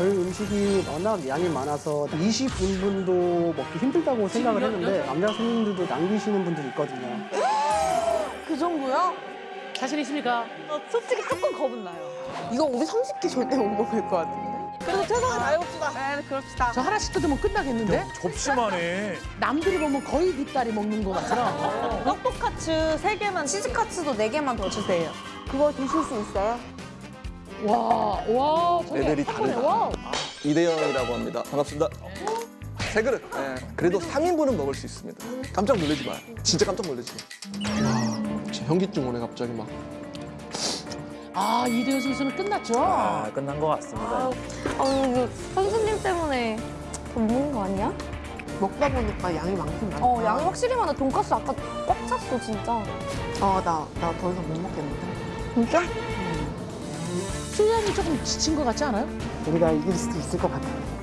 저희 음식이 워낙 양이 많아서 20인분도 먹기 힘들다고 생각을 했는데 남자 손님들도 남기시는 분들이 있거든요. 그 정도야? 자신 있습니까? 나 솔직히 조금 겁은 나요. 이거 우리 30개 절대 못 먹을 것 같은데? 그래도 최선을 다해봅시다. 네, 그럽시다. 저 하나씩 뜯으면 끝나겠는데? 접시만 해. 남들이 보면 거의 뒷다리 먹는 것 같더라. 떡볶카츠 3개만, 치즈카츠도 4개만 더 주세요. 그거 드실 수 있어요? 와, 와, 번에, 다르다. 와. 이대영이라고 합니다. 반갑습니다. 세 그릇. 예. 그래도 3인분은 먹을 수 있습니다. 깜짝 놀라지 마요. 진짜 깜짝 놀라지 마. 진짜 현기증 오네 갑자기 막. 아, 이대호 선수는 끝났죠? 아, 끝난 것 같습니다. 아, 이거 선수님 때문에 못 먹는 거 아니야? 먹다 보니까 양이 많긴 많다. 어, 양이 확실히 많아. 돈가스 아까 꽉 찼어, 진짜. 어, 나, 나 더 이상 못 먹겠는데. 진짜? 수량이 조금 지친 것 같지 않아요? 우리가 이길 수도 있을 것 같아요.